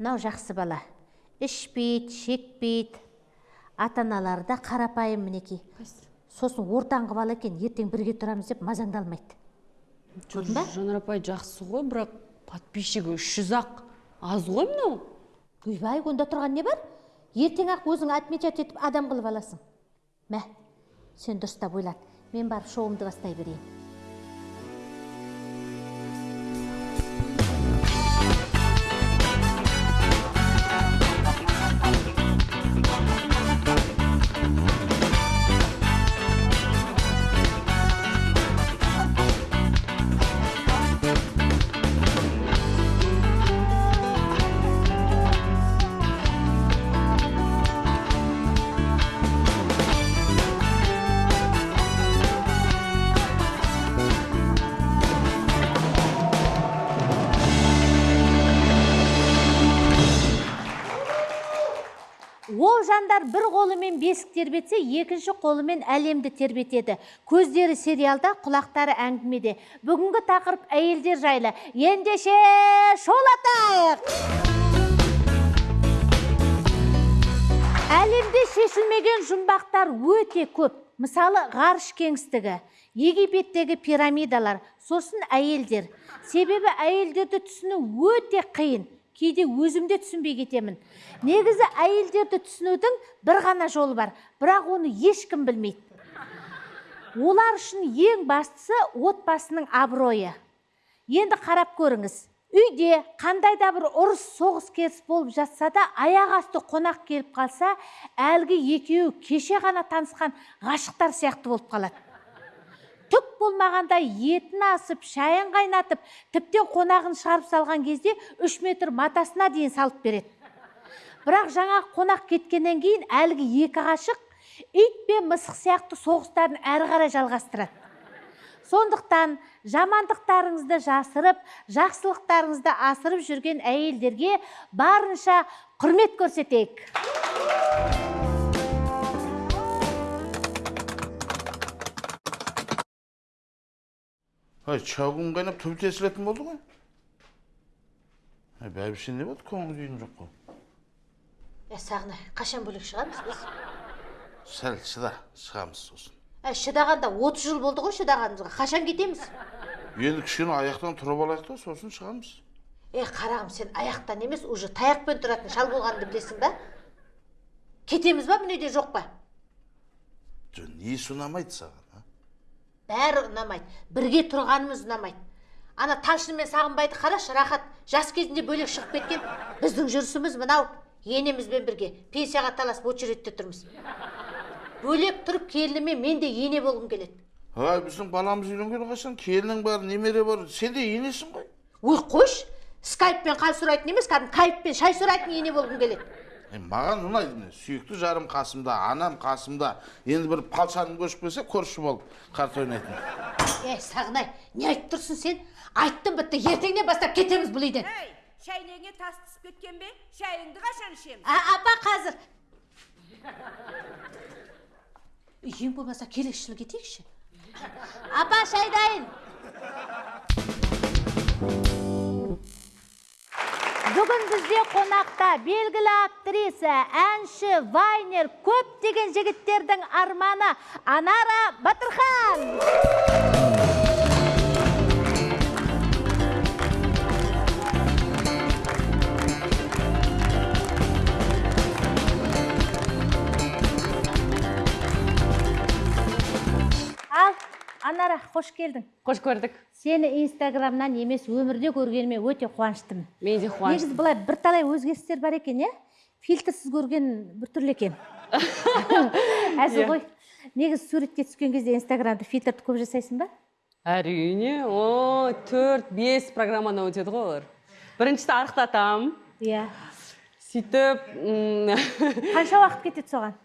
мынау жақсы бала. Ішпейді шекпейді ата аналары да қарапайым мінекей. Сосын ортаңғы бала екен ертең бірге тұрамыз деп мазаңдалмайды көрдің ба жанар апай жақсы ғой бірақ подписчигі үш жүз ақ. аз ғой мынау. Ойбай онда тұрған не бар? Ертең ақ өзің отмечать етіп адам қылып аласың. Мә сен дұрыстап ойлан. Мен барып шоуымды бастай берейін. Бесік тербетсе екінші қолымен әлемді тербетеді. Көздері сериалда құлақтары әңгімеде. Бүгінгі тақырып әйелдер жайлы. Ендеше шолатайық әлемде шешілмеген жұмбақтар өте көп. Мысалы ғарыш кеңістігі египеттегі пирамидалар сосын әйелдер. Себебі әйелдерді түсіну өте қиын. Кейде өзім де түсінбей кетемін. Негізі әйелдерді түсінудің бір ғана жолы бар бірақ оны ешкім білмейді. Олар үшін ең бастысы отбасының абыройы. Енді қарап көріңіз. Үйде қандай да бір ұрыс соғыс керіс болып жатса да аяқ асты қонақ келіп қалса әлгі екеуі кеше ғана танысқан ғашықтар сияқты болып қалады. Түк болмағанда етін асып шайын қайнатып тіптен қонағын шығарып салған кезде үш метр матасына дейін салып береді. Бірақ жаңа қонақ кеткеннен кейін әлгі екі ғашық ит пен мысық сияқты соғыстарын әрі қарай жалғастырады. Сондықтан жамандықтарыңызды жасырып жақсылықтарыңызды асырып жүрген әйелдерге барынша құрмет көрсетейік. Ай шәугім қайнап түбі тесілетін болды ғой ай бәйбіше не болды көңіл күйім жоқ қой ә сағынай қашан бөлек шығамыз біз сәл шыда шығамыз сосын ә шыдағанда отыз жыл болды ғой шыдағанымызға қашан кетеміз енді кішкене аяқтан тұрып алайық та сосын шығамыз е қарағым сен аяқтан емес. уже таяқпен тұратын шал болғаныңды білесің ба? кетеміз ба мүнеде жоқ па? жо несі ұнамайды саған? Бәрі ұнамайды. Бірге тұрғанымыз ұнамайды. Ана талшын мен сағынбайды қарашы рахат. Жас кезінде бөлек шығып кеткен біздің жүрісіміз мынау. Енемізбен бірге пенсияға таласып очередьте тұрмыз. Бөлек тұрып келініме мен де ене болғым келеді. Ай біздің баламыз үйленгелі қашан? Келінің бар немере бар сен де енесің ғой. Ой қойшы. Скайппен хал сұрайтын емес кәдімгі кайфпен шай сұрайтын ене болғым келеді. Маған ұнайды міне сүйікті жарым қасымда анам қасымда енді бір палшаным көшіп келсе көрші болып карта ойнайтын. Е сағынай не айтып тұрсың сен? Айттым бітті. Ертеңнен бастап кетеміз бұл үйден. Ей, шәйнегіңе тас түсіп кеткен бе? Шайыңды қашан ішеміз? А, апа қазір. Ең болмаса келесі жылы кетейікші. Апа шай дайын бүгін бізде қонақта белгілі актриса әнші вайнер көптеген жігіттердің арманы анара батырхан. Анара қош келдің. Қош көрдік. Сені инстаграмнан емес өмірде көргеніме өте қуаныштымын. Мен де қуаныш негізі былай бірталай өзгерістер бар екен иә? Фильтрсіз көрген біртүрлі екен. Әзіл ғой. Негізі суретке түскен кезде инстаграмда фильтрді көп жасайсың ба? Әрине. О төрт бес программадан өтеді ғой олар. Біріншісі арықтатамын иә. Сөйтіп қанша уақыт кетеді соған?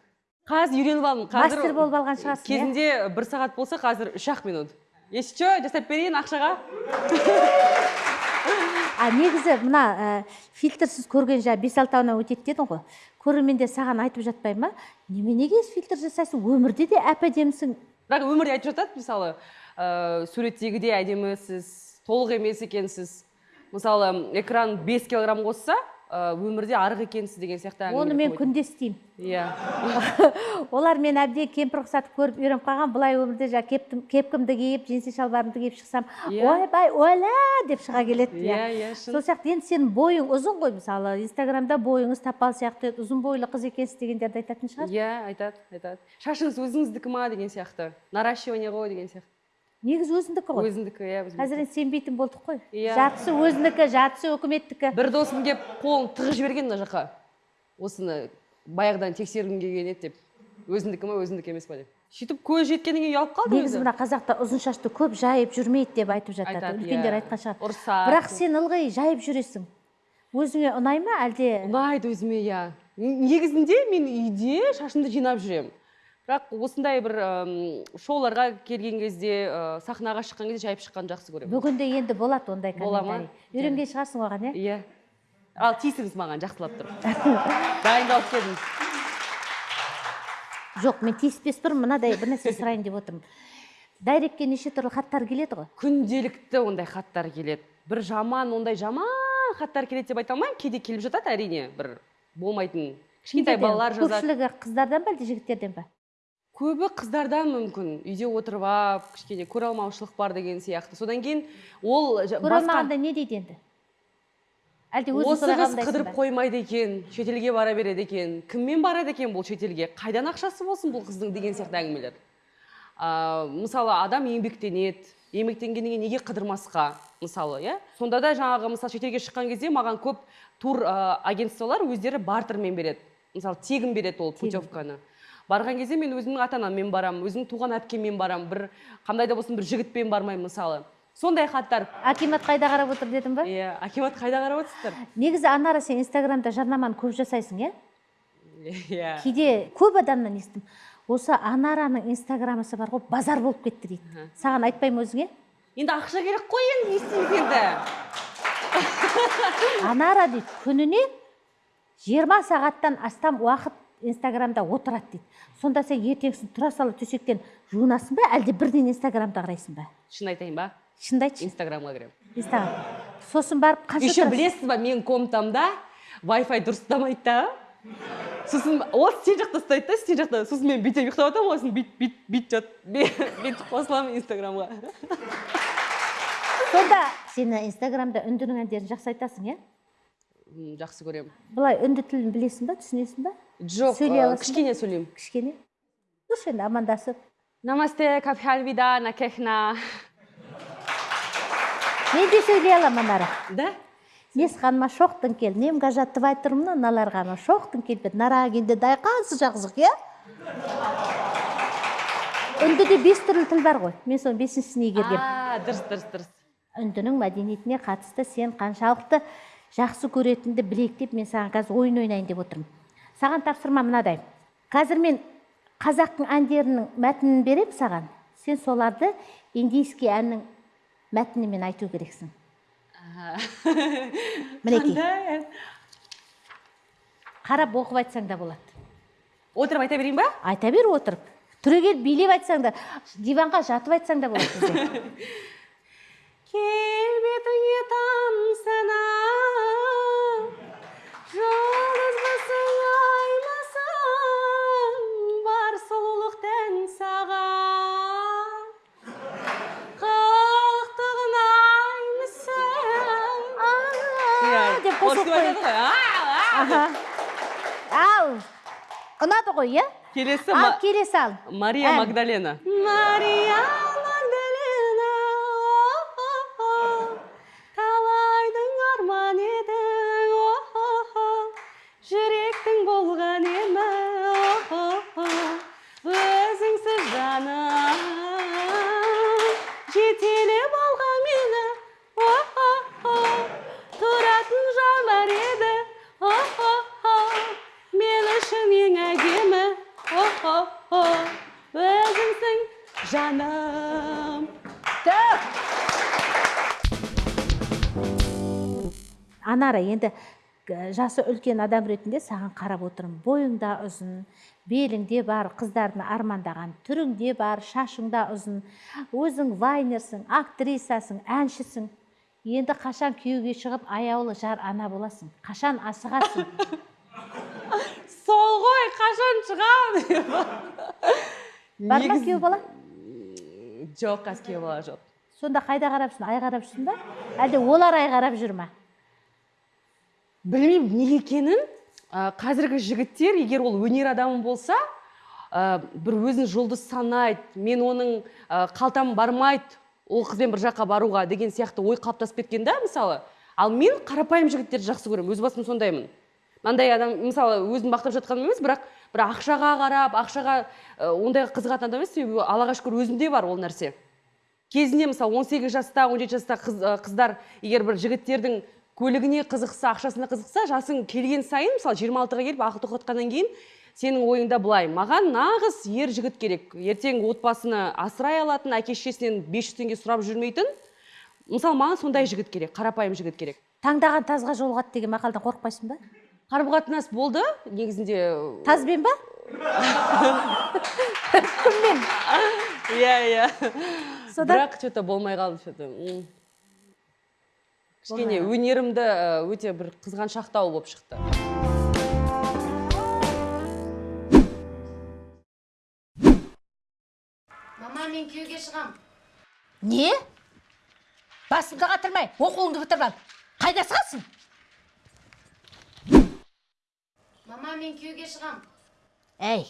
Қазір үйреніп алдым қазір мастер болып алған шығарсың иә? кезінде бір сағат болса қазір үш ақ минут. Если че? Жасап берейін ақшаға. А негізі мына ә, фильтрсіз көрген жаңа бес алтауынан өтеді дедің ғой. Көрермендер саған айтып жатпай ма? Неменеге фильтр жасайсың? Өмірде де әп әдемісің бірақ өмірде айтып жатады мысалы ә, суреттегідей әдемісіз толық емес екенсіз. Мысалы экран 5 килограмм қосса өмірде арық екенсіз деген сияқты оны мен күнде істеймін. Иә. Олар мен әбден кемпір ұқсатып көріп үйреніп қалған былай өмірде жаңағы кептім, кепкімді киіп джинсы шалбарымды киіп шықсам Иә. ойбай оля деп шыға келеді Иә, иә, шын. сол сияқты енді сенің бойың ұзын ғой мысалы инстаграмда бойыңыз тапал сияқты ұзын бойлы қыз екенсіз дегендерді айтатын шығар. Иә айтады айтады. Шашыңыз өзіңіздікі ма? деген сияқты. Наращивание ғой? деген сияқты. Негізі өзіндікі ғой. Өзіңдікі иә қазір енді сенбейтін болдық қой. Иә. жартысы өзінікі жартысы өкіметтікі. Бір досым келіп қолын тығып жіберген мына жаққа. Осыны баяғыдан тексергім келген еді деп. Өзіңдікі ма өзіңдікі емес па деп. Сөйтіп көз жеткеннен кейін ұялып қалдым негізі мына қазақта ұзын шашты көп жайып жүрмейді деп айтып жатады. Үлкендер иә. айтқан шығар. Ұрысады. бірақ сен ылғи жайып жүресің. Өзіңе ұнай ма әлде? Ұнайды өзіме иә. Негізінде мен үйде шашымды жинап жүремін. Бірақ осындай бір шоуларға келген кезде ә, сахнаға шыққан кезде жайып шыққанды жақсы көремін. Бүгінде енді болады ондай Бола ма? үйренген шығарсың оған иә? Иә. Ал тиісіңіз маған жақсылап тұрып дайындалып келдім жоқ мен тиіспес бұрын мынадай бір нәрсе сұрайын деп отырмын. Дайректке неше түрлі хаттар келеді ғой? Күнделікті ондай хаттар келеді. Бір жаман ондай жаман хаттар келеді деп айта алмаймын. Кейде келіп жатады әрине бір болмайтын. Кішкентай балалар жазады. көпшілігі қыздардан ба әлде жігіттерден ба? Көбі қыздардан мүмкін. Үйде отырып алып кішкене көре алмаушылық бар деген сияқты. Содан кейін ол жа- көре басқа алмағанда не дейді енді? Әлде осы қыз қыдырып қоймайды екен шетелге бара береді екен. Кіммен барады екен бұл шетелге? Қайдан ақшасы болсын бұл қыздың деген сияқты әңгімелер? А, мысалы адам еңбектенеді. Еңбектенгеннен кейін неге қыдырмасқа мысалы иә? Сонда да жаңағы мысалы шетелге шыққан кезде маған көп тур ә, агентстволар өздері бартермен береді. Мысалы тегін береді ол путевканы. Барған кезде мен өзімнің ата анаммен барамын өзімнің туған әпкеммен барамын. Бір қандай да болсын бір жігітпен бармаймын мысалы. Сондай хаттар. Акимат қайда қарап отыр дедің ба? Иә акимат қайда қарап отырсыздар? Негізі анара сен инстаграмда жарнаманы көп жасайсың иә? Иә. Кейде көп адамнан естідім. Осы анараның инстаграмысы бар ғой базар болып кетті дейді. Саған айтпай ма өзіңе. Енді ақша керек қой енді не істейміз енді? Анара дейді күніне 20 сағаттан астам уақыт инстаграмда отырады дейді. Сонда сен ертеңгісін тұра сала төсектен жуынасың ба? Әлде бірден инстаграмды қарайсың ба? Шын айтайын ба? Шынымды айтшы. Инстаграмға кіремін. Инстаграм. Сосын барып қанша еще білесіз ба менің комнатамда вай-фай дұрыстамайды да. Сосын ол сен жақта ұстайды да сен жақта. Сосын мен бүйтіп ұйықтап жатамын ғой сосын бүйтіп бүйтіп бүйтіп жат. Бүйтіп қосыламын инстаграмға. Сонда сені инстаграмда үндінің әндерін жақсы айтасың иә? Жақсы көремін. Былай үнді тілін білесің ба түсінесің ба? Жоқ кішкене сөйлеймін. Кішкене? Дұрыс енді амандасып. Намасте капхальвида накехна. Мен де сөйлей аламын анара да? Нес ханыма шоқтың кел. Немге тұрмын аналарға шоқтың келбет нарагинде дайқансы жақсық иә? Үндіде бес түрлі тіл бар ғой. Мен соның бесіншісін игергем а дұрыс дұрыс дұрыс. Үндінің мәдениетіне қатысты сен қаншалықты жақсы көретініңді білейік деп мен саған қазір ойын ойнайын деп отырмын. Саған тапсырма мынадай. Қазір мен қазақтың әндерінің мәтінін беремін саған. Сен соларды индийский әннің мәтінімен айту керексің. Мінекей. Қарап оқып айтсаң да болады. Отырып айта берейін ба? Айта бер отырып. Түрегеліп билеп айтсаң да диванға жатып айтсаң да болады. деп қосылып қой. аха. Ал ұнады ғой иә? Келесі ал ма- келесі ал. Мария магдалена. Мария жасы үлкен адам ретінде саған қарап отырмын. Бойың да ұзын беліңде бар қыздардың армандаған түріңде бар шашың да ұзын. Өзің вайнерсің актрисасың әншісің. Енді қашан күйеуге шығып аяулы жар ана боласың? Қашан асығасың? Сол ғой қашан шығамын бар ма күйеу бала? Жоқ қазір күйеу бала жоқ. Сонда қайда қарап жүрсің? Ай қарап жүрсің ба? Әлде олар ай қарап жүр ма? Білмеймін неге екенін. Ә, қазіргі жігіттер егер ол өнер адамы болса ә, бір өзін жұлдыз санайды мен оның ә, қалтам бармайды ол қызбен бір жаққа баруға деген сияқты ой қалыптасып кеткен да мысалы. Ал мен қарапайым жігіттерді жақсы көремін өз басым сондаймын. Мынандай адам мысалы өзін мақтап жатқаным емес бірақ бір ақшаға қарап ақшаға ә, ондайға қызығатын адам емес себебі аллаға шүкір өзімде бар ол нәрсе. Кезінде мысалы 18 жаста 17 жаста қыз, қыздар егер бір жігіттердің көлігіне қызықса ақшасына қызықса жасың келген сайын мысалы 26-ға келіп ақыл тоқтатқаннан кейін сенің ойыңда былай. Маған нағыз ер жігіт керек. Ертең отбасыны асырай алатын әке шешесінен 500 теңге сұрап жүрмейтін мысалы маған сондай жігіт керек қарапайым жігіт керек. Таңдаған тазға жолығады деген мақалдан қорықпайсың ба? Қарым қатынас болды. Негізінде тазбен ба? Кіммен? Иә иә. Содан? Бірақ че то болмай қалды че то кішкене өнерімді өте бір қызғаншақтау болып шықты. Мама мен күйеуге шығам. Не? Басымды қатырмай оқуыңды бітіріп ал қайда асығасың мама мен күйеуге шығам. Әй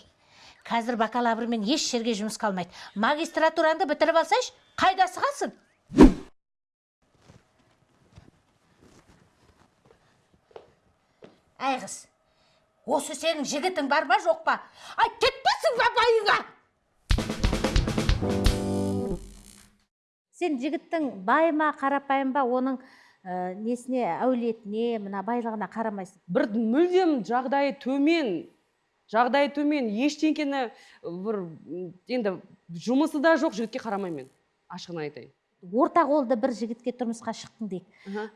қазір бакалаврмен еш жерге жұмысқа алмайды магистратураңды бітіріп алсайшы қайда асығасың әй қыз осы сенің жігітің бар ма жоқ па? Ай кетпесің ба байыңа! Сен жігіттің бай ма қарапайым ба оның ә, несіне әулетіне мына байлығына қарамайсың? Бір мүлдем жағдайы төмен жағдайы төмен. Ештеңкені бір м, енді жұмысы да жоқ жігітке қарамаймын мен ашығын айтайын. Орта қолды бір жігітке тұрмысқа шықтың дейік.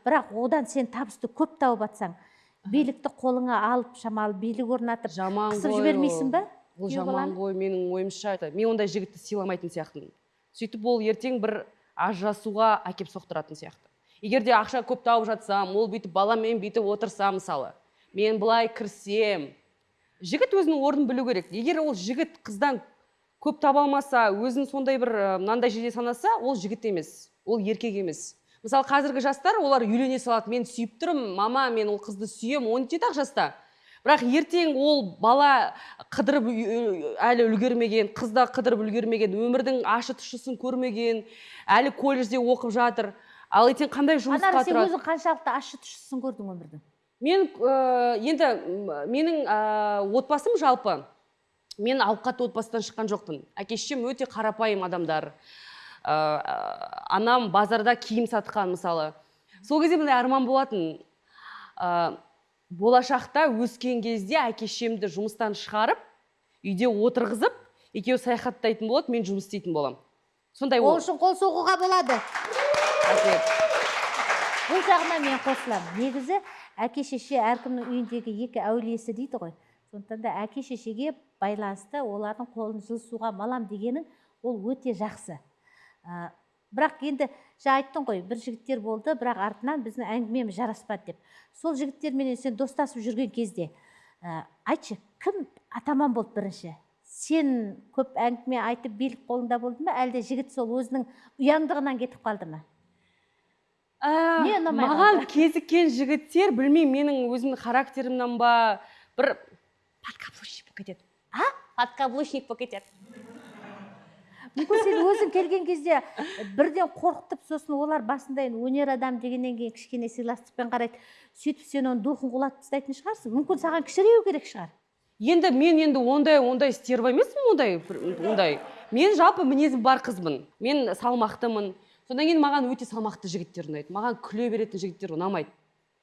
Бірақ одан сен табысты көп тауып жатсаң билікті қолыңа алып шамалы билік орнатып жаман қысып жібермейсің ба? Ол жаман ғой менің ойымша. Мен ондай жігітті сыйламайтын сияқтымын. Сөйтіп ол ертең бір ажырасуға әкеп соқтыратын сияқты. Егер де ақша көп тауып жатсам ол бүйтіп баламен бүйтіп отырса мысалы мен былай кірсем. Жігіт өзінің орнын білу керек. Егер ол жігіт қыздан көп таба алмаса өзін сондай бір мынандай жерде санаса ол жігіт емес ол еркек емес. Мысалы қазіргі жастар олар үйлене салады мен сүйіп тұрмын мама мен ол қызды сүйемін он жеті ақ жаста. Бірақ ертең ол бала қыдырып әлі үлгермеген қыз да қыдырып үлгермеген өмірдің ащы тұщысын көрмеген әлі колледжде оқып жатыр. Ал ертең қандай жұмысқа анар сен тұрады? өзің қаншалықты ащы тұщысын көрдің өмірдің? Мен ә, енді менің ә, отбасым жалпы. Мен ауқатты отбасыдан шыққан жоқпын. Әке шешем өте қарапайым адамдар. Ә, анам базарда киім сатқан мысалы. Сол кезде мындай арман болатын. Ә, болашақта өскен кезде әке шешемді жұмыстан шығарып үйде отырғызып екеуі саяхаттайтын болады мен жұмыс істейтін боламын. Сондай ол үшін қол соғуға болады. Бұл жағына мен қосыламын. Негізі әке шеше әркімнің үйіндегі екі әулиесі дейді ғой. Сондықтан да әке шешеге байланысты олардың қолын жылысуға малам дегенің ол өте жақсы. Ә, бірақ енді жаңа айттың ғой бір жігіттер болды бірақ артынан біздің әңгімеміз жараспады деп. Сол жігіттерменен сен достасып жүрген кезде ә, айтшы кім атаман болды бірінші? Сен көп әңгіме айтып билік қолыңда болды ма? Әлде жігіт сол өзінің ұяңдығынан кетіп қалды ма? Ә, Не маған кезіккен жігіттер білмеймін менің өзімнің характерімнен ба? Бір подкаблучник болып кетеді. А? Подкаблучник болып кетеді. Мүмкін сен өзің келген кезде бірден қорқытып сосын олар басында енді өнер адам дегеннен кейін кішкене сыйластықпен қарайды. Сөйтіп сен оның духын құлатып тастайтын шығарсың. Мүмкін саған кішіреу керек шығар. Енді мен енді ондай ондай стерва емеспін ондай ондай. Мен жалпы мінезім бар қызбын. Мен салмақтымын. Содан кейін маған өте салмақты жігіттер ұнайды. Маған күле беретін жігіттер ұнамайды.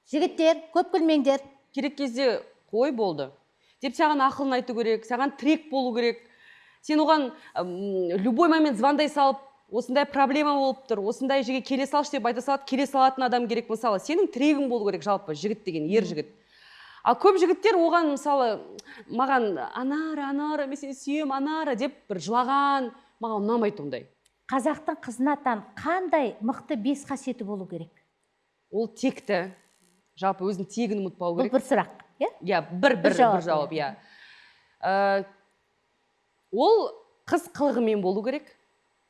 Жігіттер көп күлмеңдер. Керек кезде қой болды. Деп саған ақылын айту керек саған тірек болу керек. Сен оған любой момент звондай салып осындай проблема болып тұр осындай жерге келе салшы деп айта салады келе салатын адам керек. Мысалы сенің тірегің болу керек жалпы жігіт деген ер жігіт. Ал көп жігіттер оған мысалы маған анара анара мен сені сүйемін анара деп бір жылаған маған ұнамайды ондай. Қазақтың қызына тән қандай мықты бес қасиеті болу керек? Ол текті. Жалпы өзінің тегін ұмытпау бұл керек бір сұрақ иә? Иә бір бір жауап, бір жауап иә. Ә, ол қыз қылығымен болу керек.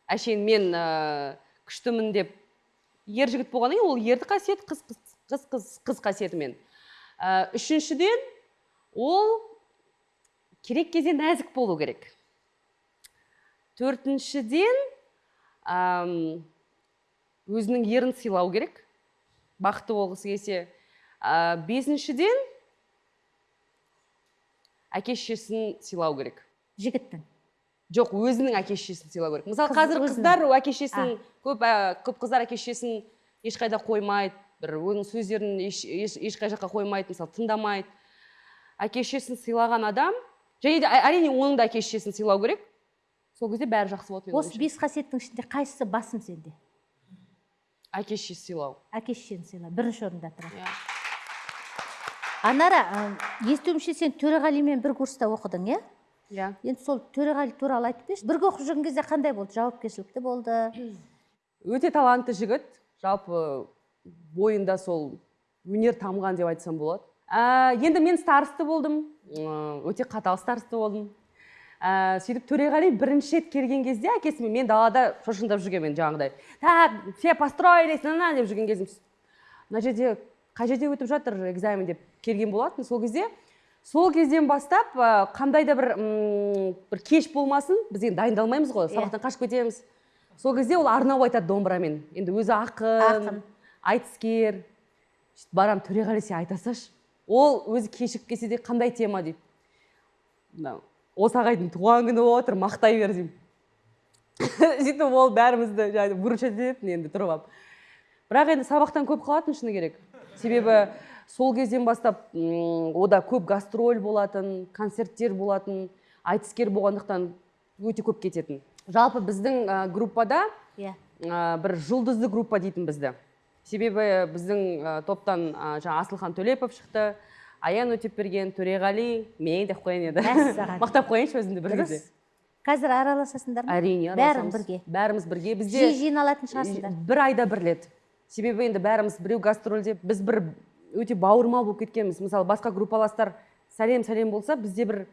Әшейін мен ә, күштімін деп ер жігіт болғаннан кейін ол ерді қасиет қыз қыз қыз қыз, қыз қасиетімен. Ә, үшіншіден ол керек кезде нәзік болу керек. Төртіншіден ам, өзінің ерін сыйлау керек. Бақытты болғысы келсе. Ә, бесіншіден әке шешесін сыйлау керек. Жігіттің. Жоқ өзінің әке шешесін сыйлау керек. Мысалы қазір қыздар әке шешесін көп ә, көп қыздар әке шешесін ешқайда қоймайды. Бір оның сөздерін еш, еш, ешқай жаққа қоймайды мысалы тыңдамайды. Әке шешесін сыйлаған адам және де ә- әрине оның да әке шешесін сыйлау керек. Сол кезде бәрі жақсы болады осы бес қасиеттің ішінде қайсысы басым сенде? Әке шешесі сыйлау. Әке шешені сыйла бірінші орында тұрады иә. Анара ы, естуімше сен төреғалимен бір курста оқыдың иә? Иә. Енді сол төреғали туралы айтып берші. Бірге оқып жүрген кезде қандай болды? Жауапкершілікті болды? Өте талантты жігіт. Жалпы бойында сол өнер тамған деп айтсам болады. Ә, енді мен старосты болдым. Өте қатал старосты болдым. Ә, сөйтіп төреғали бірінші рет келген кезде әкесімен мен далада шошындап жүргенмін жаңағыдай. Так все построились на на деп жүрген кезім. Мына жерде қай жерде өтіп жатыр экзамен деп келген болатын сол кезде сол кезден бастап ә, қандай да бір м, бір кеш болмасын біз енді дайындалмаймыз ғой сабақтан қашып кетеміз. Сол кезде ол арнау айтады домбырамен. Енді өзі ақын, Ақын. айтыскер. Сөйтіп барамын төреғали сен айта салшы ол өзі кешігіп келсе де қандай тема дейді мынау осы ағайдың туған күні болып отыр мақтай бер деймін. Сөйтіп ол бәрімізді жаңағы выручать ететін енді тұрып алып. Бірақ енді сабақтан көп қалатын шыны керек. Себебі сол кезден бастап ода көп гастроль болатын концерттер болатын айтыскер болғандықтан өте көп кететін. Жалпы біздің ә, группада иә. ә, бір жұлдызды группа дейтін бізді. Себебі біздің ә, топтан ә, жаңа асылхан төлепов шықты аян өтепберген төреғали мен деп қояйын енді Мәссаған. мақтап қояйыншы өзімді бір кезде. Қазір араласасыңдар ма? Әрине бәрің бірге. Бәріміз бірге. Бізде жиі жиналатын шығарсыңдар. бір айда бір рет себебі енді бәріміз біреу гастрольде біз бір өте бауырмал болып кеткенбіз. Мысалы басқа группаластар сәлем сәлем болса бізде бір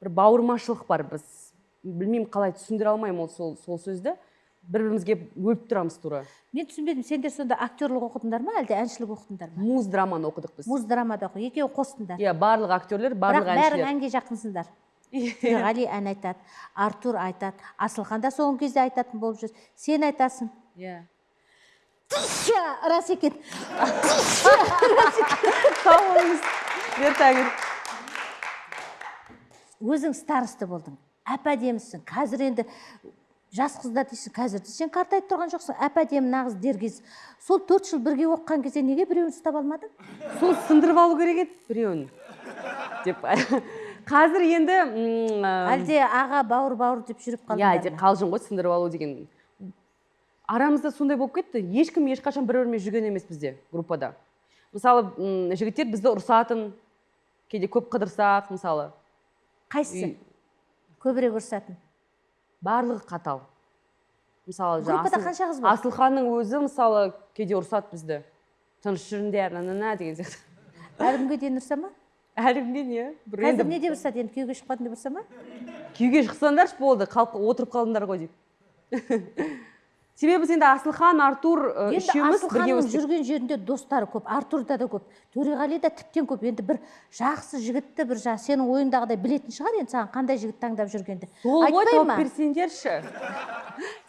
бір бауырмашылық бар. Біз білмеймін қалай түсіндіре алмаймын ол сол, сол сөзді. Бір бірімізге өліп тұрамыз тура. Мен түсінбедім сендер сонда актерлік оқыдыңдар ма әлде әншілік оқыдыңдар ма? Муз драманы оқыдық біз. Муз драмада оқы екеуін қостыңдар. Иә барлық актерлер бірақ барлық бәрің әншілер. әнге жақынсыңдар. Төреғали ән айтады артур айтады асылхан да соңғы кезде айтатын болып жүр. Сен айтасың. Иә. Тыща! рас екен сау болыңыз ертеңін өзің старосты болдың әп әдемісің қазір енді жас қыздар дейсің қазір сен қартайып тұрған жоқсың әп әдемі нағыз деркез сол төрт жыл бірге оқыған кезде неге біреуін ұстап алмадың? Сол сындырып алу керек еді біреуін. Деп қазір енді әлде аға бауыр бауыр деп жүріп иә қалдыңдар әйтеуір ма? қалжың ғой сындырып алу деген. Арамызда сондай болып кетті. Ешкім ешқашан бір бірімен жүрген емес бізде группада. Мысалы жігіттер бізді ұрсатын кейде көп қыдырсақ мысалы. Қайсысы? Үй- көбірек ұрсатын? Барлығы қатал. Мысалы Группада қанша қыз бар? асылханның өзі мысалы кейде ұрсады бізді. Тыныш жүріңдер на на на деген сияқты. Әлі күнге дейін ұрса ма? Әлі күнге не? Бір қазір не деп ұрсады? Енді күйеуге шықпадың деп ұрса ма? Күйге шықсаңдаршы болды қалып отырып қалдыңдар ғой дейді себебі біз енді асылхан артур үшеуміз бірге өстік. жүрген жерінде достары көп артурда да көп төреғали да тіптен көп. Енді бір жақсы жігітті бір жаңағы сенің ойыңдағыдай білетін шығар енді саған қандай жігіт таңдап жүргенді. Сол ғой тауып берсеңдерші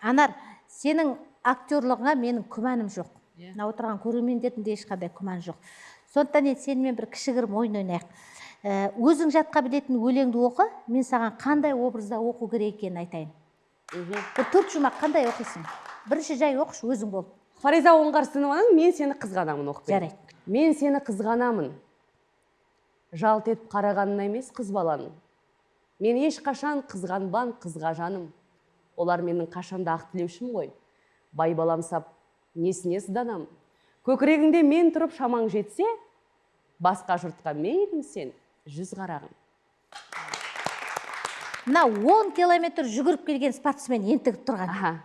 анар сенің актерлығыңа менің күмәнім жоқ. Мына отырған көрермендердің де ешқандай күмәні жоқ. Сондықтан енді сенімен бір кішігірім ойын ойнайық. Ә, өзің жатқа білетін өлеңді оқы мен саған қандай образда оқу керек екенін айтайын. Бір төрт жұмақ қандай оқисың? Бірінші жай оқышы өзің болып фариза оңғарсынованың мен сені қызғанамын оқып жарайды. Мен сені қызғанамын жалт етіп қарағанына емес қыз баланың. Мен ешқашан қызғанбан қызға жаным олар менің қашанда ақ тілеушім ғой. Бай балам сап несіне сызданамын? Көкірегіңде мен тұрып шамаң жетсе басқа жұртқа мейлің сен жүз қарағым. Мына он километр жүгіріп келген спортсмен ентігіп тұрған.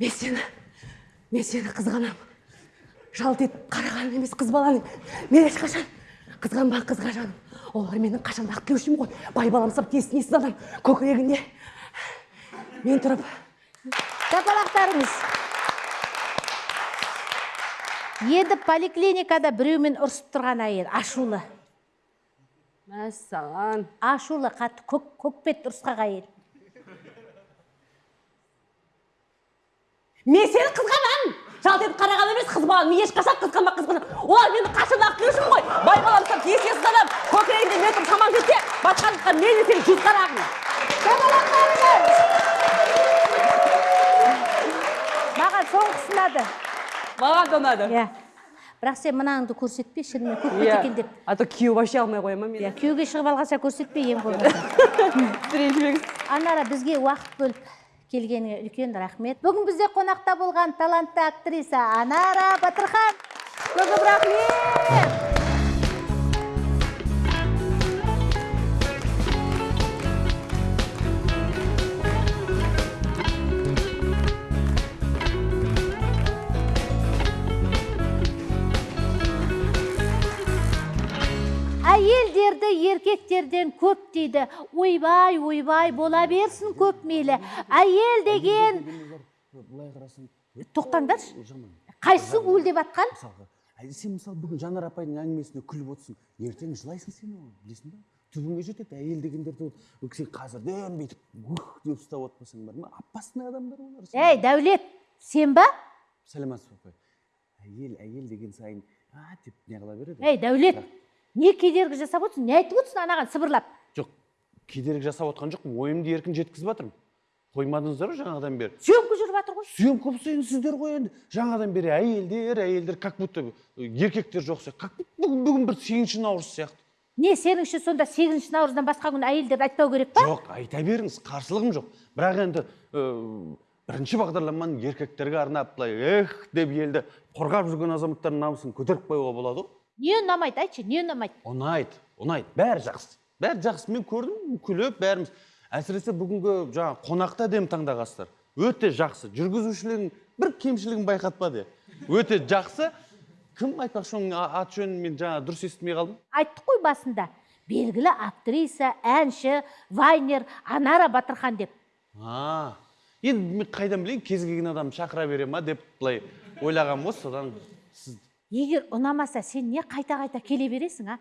Мен сені мен сені қызғанамын жалт етіп қарағаным емес қыз баланың. Мен ешқашан қызғанба қызға жаным. Олар менің қашан ақ тілеушім ғой. Бай баламсып тесін есіз адам көкірегінде мен тұрып шапалақтарыңыз енді поликлиникада біреумен ұрысып тұрған әйел ашулы. Мәссаған. Ашулы қатты көк көкбет ұрысқақ әйел. Мен сені қызғанамын жалт етіп қарағаным емес қыз баланы мен ешқашан қызғанба қызғанамын олар менің қашан ақ тілеушім ғой? Бай баламсып тесін есіз адам көкірегінде мен тұрып шамам жетсе басқалыққа мен сен жүз қарағым. Маған соңғысы ұнады. Маған да ұнады. Иә. Бірақ сен мынаңды көрсетпе шынымен көкбет екен деп. А то күйеу вообще алмай қоя ма иә мені күйеуге шығып алғанша көрсетпе ең болмаса. Ренжімеңіз анара бізге уақыт бөліп. Келгеніңе үлкен рахмет. Бүгін бізде қонақта болған талантты актриса анара батырхан көп рахмет! Әйелдерді еркектерден көп дейді. Ойбай ойбай бола берсін көп мейлі. Әйел деген былай қарасаң тоқтаңдаршы. Қайсысы уілдеп атқан? мысалға әй, сен мысалы бүгін жанар апайдың әңгімесіне күліп отырсың. Ертең жылайсың сен оған білесің ба? Түбіңе жетеді әйел дегендерді сен қазірден бүйтіп ух! деп ұстап отпасаң бар ма? Опасный адамдар олар ей дәулет сен ба? Сәлеметсіз ба апай? Әйел әйел деген сайын а деп не қыла береді. Ей дәулет. Не кедергі жасап отырсың не айтып отырсың анаған сыбырлап. Жоқ кедергі жасап отқан жоқпын ойымды еркін жеткізіп жатырмын қоймадыңыздар ғой жаңадан бері. Съемка жүріп жатыр ғой. Съемка болса енді сіздер ғой енді. Жаңадан бері әйелдер әйелдер как будто еркектер жоқ сияқты. Как будто бүгін бүгін бір сегізінші наурыз сияқты. Не сеніңше сонда сегізінші наурыздан басқа күн әйелдерді айтпау керек па? Жоқ айта беріңіз қарсылығым жоқ. Бірақ енді ыыы, бірінші бағдарламаны еркектерге арнап былай эх деп елді қорғап жүрген азаматтардың намысын көтеріп қоюға болады ғой. Не ұнамайды айтшы не ұнамайды? Ұнайды ұнайды. Бәрі жақсы. Бәрі жақсы. Мен көрдім күліп бәріміз. Әсіресе бүгінгі жаңағы қонақты әдемі таңдағансыздар. Өте жақсы. Жүргізушілердің бір кемшілігін байқатпады өте жақсы. Кім айтпақшы оның аты жөнін мен жаңа дұрыс естімей қалдым? Айттық қой басында. Белгілі актриса әнші вайнер анара батырхан деп. А енді мен қайдан білейін кез келген адам шақыра бере ма деп былай ойлағанмын ғой содан сіз егер ұнамаса сен не қайта қайта келе бересің а?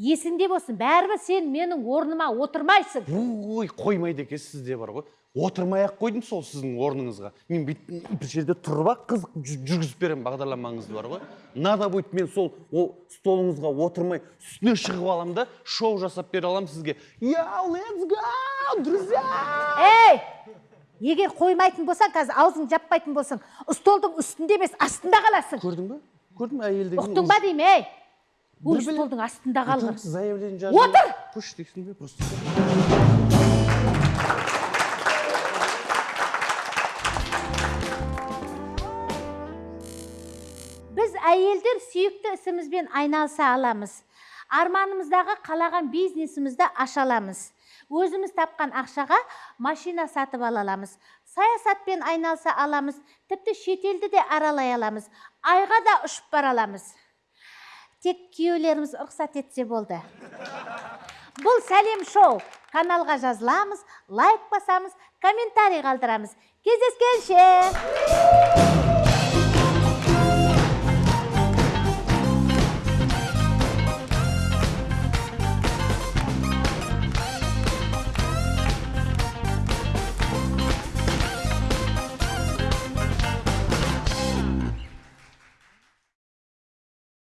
Есіңде болсын. Бәрібір сен менің орныма отырмайсың. Ой қоймайды екенсіз сізде бар ғой. Отырмай ақ қойдым сол сіздің орныңызға. Мен бүйтіп бір жерде тұрып ақ қызық жү- жүргізіп беремін бағдарламаңызды бар ғой. Надо будет мен сол ол столыңызға отырмай үстіне шығып аламын да шоу жасап бере аламын сізге. Я let's go друзья! Ей егер қоймайтын болсаң қазір аузыңды жаппайтын болсаң столдың үстінде емес астында қаласың. Көрдің бе? Көрдің бе әйел деген ұқтың ба деймін ей? Біле- столдың астында қалғыр заявление жазып Отыр! дейсің бе просто. Біз әйелдер сүйікті ісімізбен айналыса аламыз. Арманымыздағы қалаған бизнесімізді аша аламыз. Өзіміз тапқан ақшаға машина сатып ала аламыз. Саясатпен айналыса аламыз тіпті шетелді де аралай аламыз айға да ұшып бара аламыз. Тек күйеулеріміз рұқсат етсе болды. Бұл сәлем шоу. Каналға жазыламыз лайк басамыз комментарий қалдырамыз. Кездескенше!